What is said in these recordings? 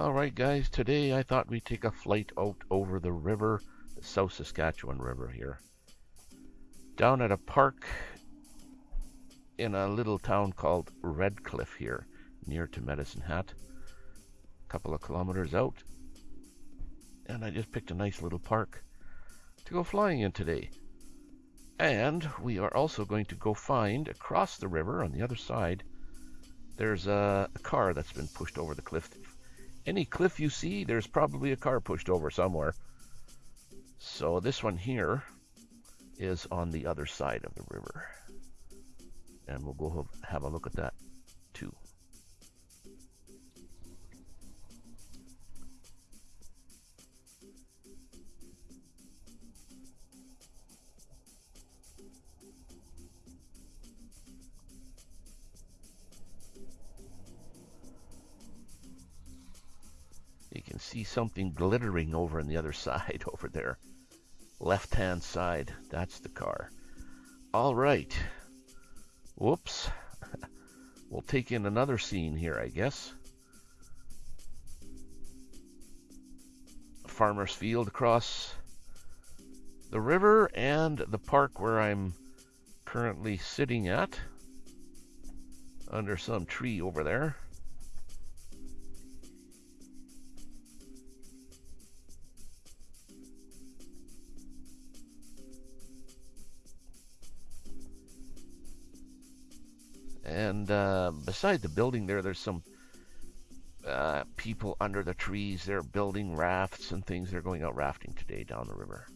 Alright guys, today I thought we'd take a flight out over the river, the South Saskatchewan River here. Down at a park in a little town called Redcliff here, near to Medicine Hat. A couple of kilometers out. And I just picked a nice little park to go flying in today. And we are also going to go find across the river on the other side. There's a, a car that's been pushed over the cliff. Any cliff you see, there's probably a car pushed over somewhere. So this one here is on the other side of the river. And we'll go have a look at that see something glittering over on the other side over there. Left hand side, that's the car. All right. Whoops. we'll take in another scene here, I guess. Farmer's field across the river and the park where I'm currently sitting at under some tree over there. And uh, beside the building there, there's some uh, people under the trees. They're building rafts and things. They're going out rafting today down the river.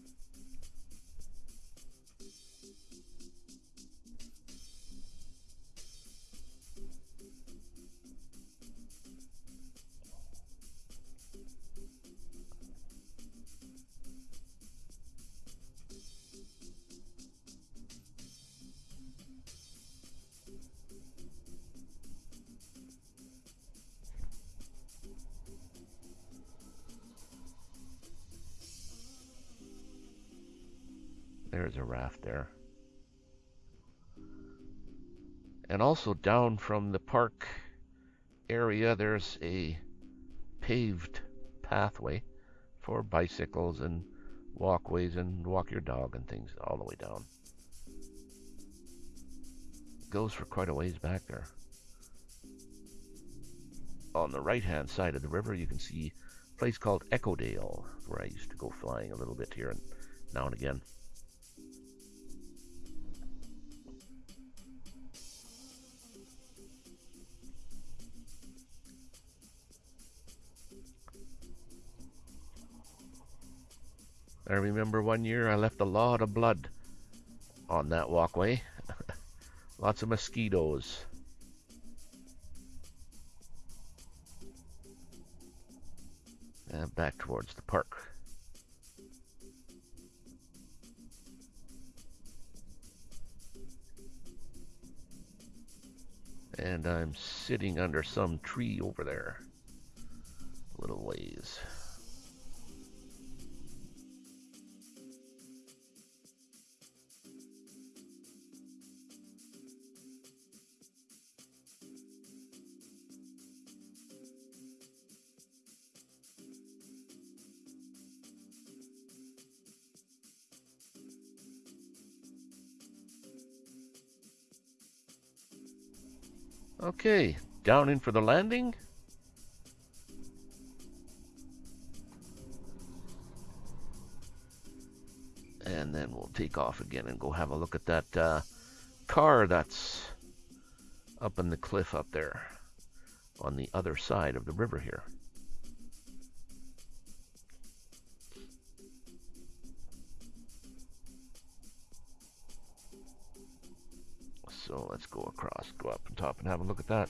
There's a raft there. And also down from the park area, there's a paved pathway for bicycles and walkways and walk your dog and things all the way down. Goes for quite a ways back there. On the right hand side of the river, you can see a place called Echo Dale, where I used to go flying a little bit here and now and again. I remember one year I left a lot of blood on that walkway. Lots of mosquitoes. And back towards the park. And I'm sitting under some tree over there. A little ways. Okay, down in for the landing. And then we'll take off again and go have a look at that uh, car that's up in the cliff up there on the other side of the river here. Let's go across, go up on top and have a look at that.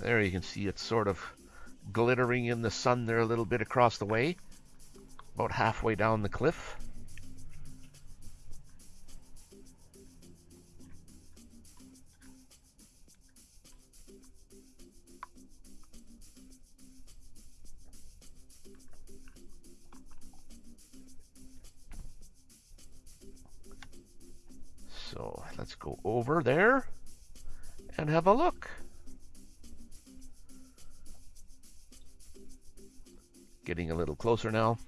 There you can see it's sort of glittering in the sun there a little bit across the way. About halfway down the cliff. Go over there and have a look. Getting a little closer now.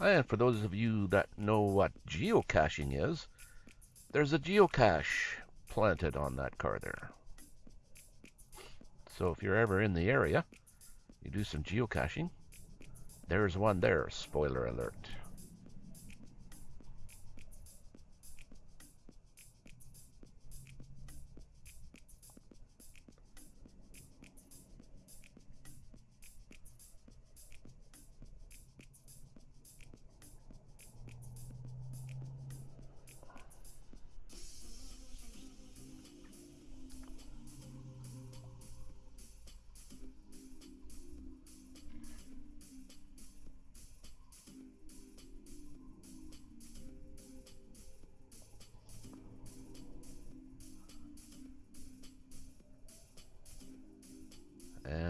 And for those of you that know what geocaching is, there's a geocache planted on that car there. So if you're ever in the area, you do some geocaching, there's one there, spoiler alert.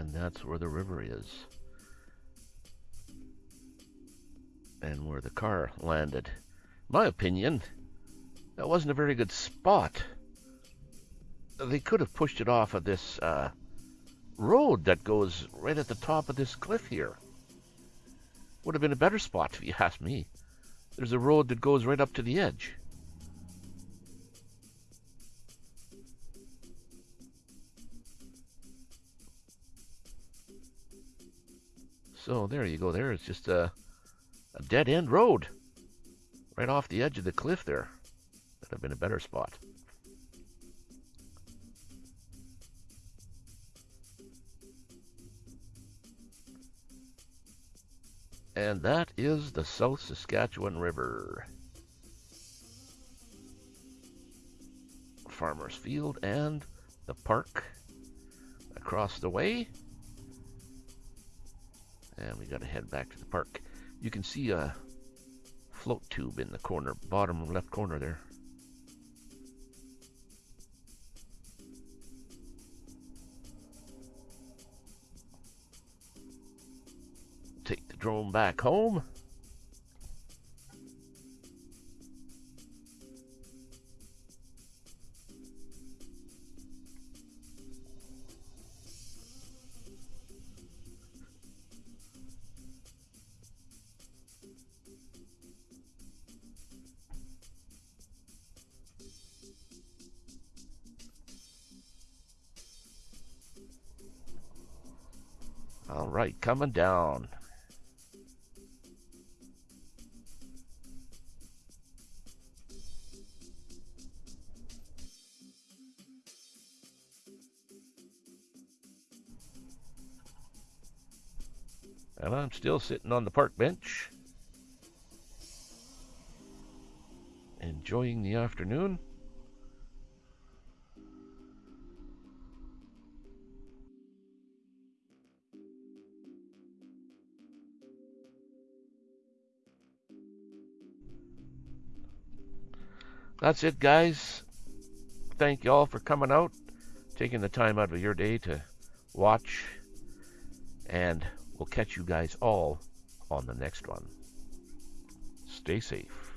And that's where the river is. And where the car landed. My opinion, that wasn't a very good spot. They could have pushed it off of this uh, road that goes right at the top of this cliff here. Would have been a better spot if you ask me. There's a road that goes right up to the edge. So there you go. There it's just a, a dead end road right off the edge of the cliff there. That'd have been a better spot. And that is the South Saskatchewan River. Farmer's Field and the park across the way. And we got to head back to the park. You can see a float tube in the corner, bottom left corner there. Take the drone back home. Right, coming down. And I'm still sitting on the park bench, enjoying the afternoon. that's it, guys. Thank you all for coming out, taking the time out of your day to watch, and we'll catch you guys all on the next one. Stay safe.